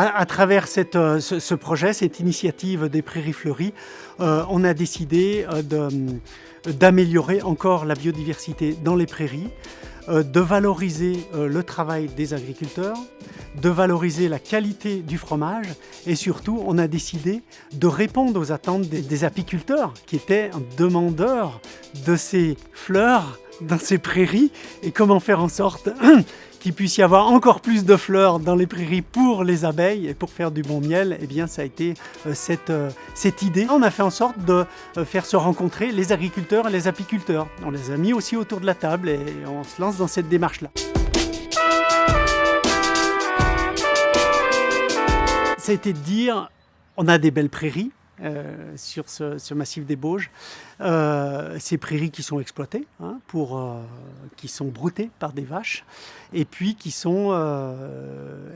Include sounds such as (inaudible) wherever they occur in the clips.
À, travers euh, ce, projet, cette initiative des prairies fleuries, euh, on a décidé euh, d'améliorer encore la biodiversité dans les prairies, de valoriser le travail des agriculteurs, de valoriser la qualité du fromage et surtout on a décidé de répondre aux attentes des apiculteurs qui étaient demandeurs de ces fleurs dans ces prairies et comment faire en sorte (clears throat) qu'il puisse y avoir encore plus de fleurs dans les prairies pour les abeilles et pour faire du bon miel, eh bien ça a été euh, cette, euh, cette idée. On a fait en sorte de euh, faire se rencontrer les agriculteurs et les apiculteurs. On les a mis aussi autour de la table et on se lance dans cette démarche-là. Ça a été de dire, on a des belles prairies, euh, sur ce, massif des Bauges. Euh, ces prairies qui sont exploitées, hein, euh, qui sont broutées par des vaches, et puis qui sont,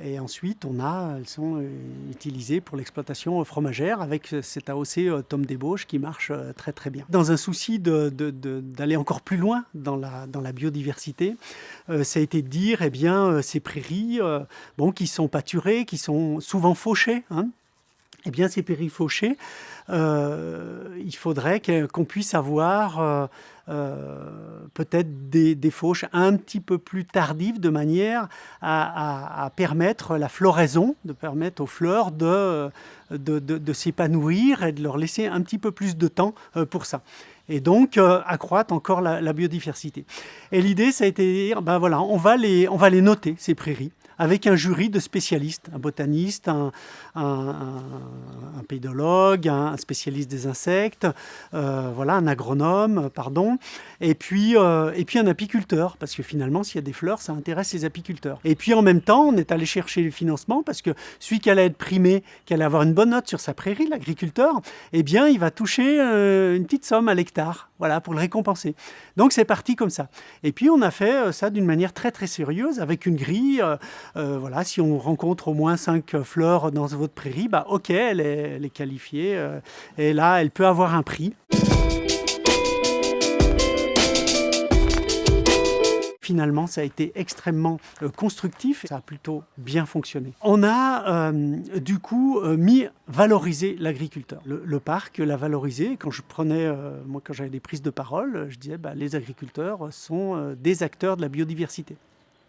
et ensuite on a, elles sont utilisées pour l'exploitation fromagère avec cet AOC Tom des Bauges qui marche très très bien. Dans un souci d'aller encore plus loin dans la, dans la biodiversité, ça a été de dire, eh bien, ces prairies, bon, qui sont pâturées, qui sont souvent fauchées, hein, eh bien, ces périfauchés, euh, il faudrait qu'on puisse avoir euh, euh, peut-être des, fauches un petit peu plus tardives de manière à, permettre la floraison, de permettre aux fleurs de, s'épanouir et de leur laisser un petit peu plus de temps pour ça et donc accroître encore la, biodiversité. Et l'idée, ça a été de dire, ben voilà, on va, les, on va les noter, ces prairies, avec un jury de spécialistes, un botaniste, un, pédologue, un spécialiste des insectes, euh, voilà, un agronome, pardon, et puis, euh, et puis un apiculteur, parce que finalement, s'il y a des fleurs, ça intéresse les apiculteurs. Et puis en même temps, on est allé chercher le financement, parce que celui qui allait être primé, qui allait avoir une bonne note sur sa prairie, l'agriculteur, eh bien, il va toucher euh, une petite somme à l'hectare, voilà, pour le récompenser. Donc c'est parti comme ça. Et puis on a fait ça d'une manière très très sérieuse, avec une grille, euh, voilà, si on rencontre au moins 5 fleurs dans votre prairie, bah, ok, elle est, qualifiée, euh, et là, elle peut avoir un prix. Finalement, ça a été extrêmement euh, constructif, ça a plutôt bien fonctionné. On a du coup mis valoriser l'agriculteur. Le, parc l'a valorisé. Quand je prenais, moi quand j'avais des prises de parole, je disais bah, les agriculteurs sont des acteurs de la biodiversité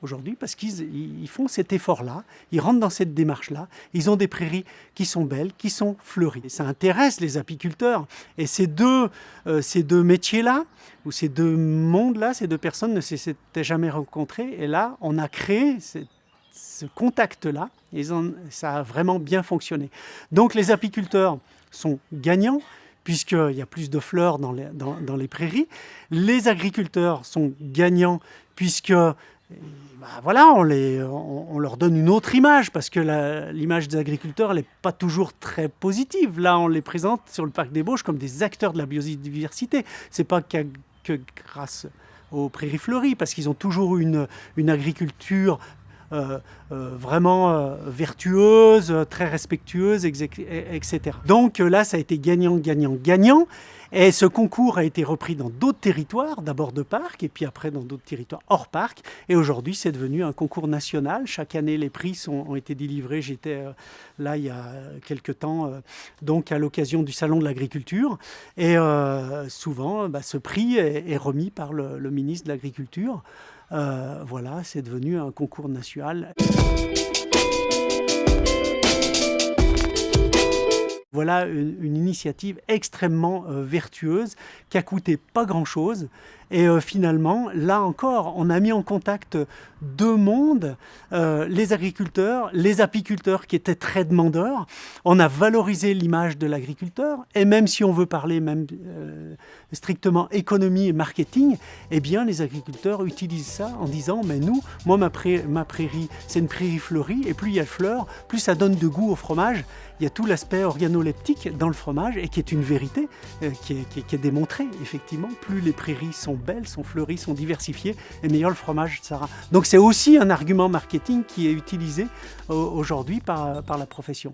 aujourd'hui parce qu'ils font cet effort-là, ils rentrent dans cette démarche-là, ils ont des prairies qui sont belles, qui sont fleuries. ça intéresse les apiculteurs. Et ces deux, euh, deux métiers-là, ou ces deux mondes-là, ces deux personnes ne s'étaient jamais rencontrées. Et là, on a créé ce contact-là, et ça a vraiment bien fonctionné. Donc les apiculteurs sont gagnants, puisqu'il y a plus de fleurs dans les, dans les prairies. Les agriculteurs sont gagnants, puisque bah, voilà, on, les, on, leur donne une autre image parce que l'image des agriculteurs n'est pas toujours très positive. Là, on les présente sur le parc des Bauges comme des acteurs de la biodiversité. C'est pas que grâce aux prairies fleuries parce qu'ils ont toujours une, une agriculture vraiment euh, vertueuse, très respectueuse, etc. Donc là, ça a été gagnant, gagnant, gagnant. Et ce concours a été repris dans d'autres territoires, d'abord de parc, et puis après dans d'autres territoires hors parc. Et aujourd'hui, c'est devenu un concours national. Chaque année, les prix ont été délivrés. J'étais là il y a quelques temps, donc à l'occasion du Salon de l'Agriculture. Et souvent, bah, ce prix est, remis par le ministre de l'Agriculture. Euh, voilà, c'est devenu un concours national. Voilà une, initiative extrêmement euh, vertueuse qui a coûté pas grand-chose. Et euh, finalement, là encore, on a mis en contact deux mondes, euh, les agriculteurs, les apiculteurs qui étaient très demandeurs. On a valorisé l'image de l'agriculteur. Et même si on veut parler même strictement économie et marketing, eh bien les agriculteurs utilisent ça en disant « mais nous, moi ma, prairie, c'est une prairie fleurie et plus il y a de fleurs, plus ça donne de goût au fromage. Il y a tout l'aspect organo dans le fromage et qui est une vérité euh, qui, est, démontrée. Effectivement, plus les prairies sont belles, sont fleuries, sont diversifiées, et meilleur le fromage sera. Donc c'est aussi un argument marketing qui est utilisé euh, aujourd'hui par, par la profession.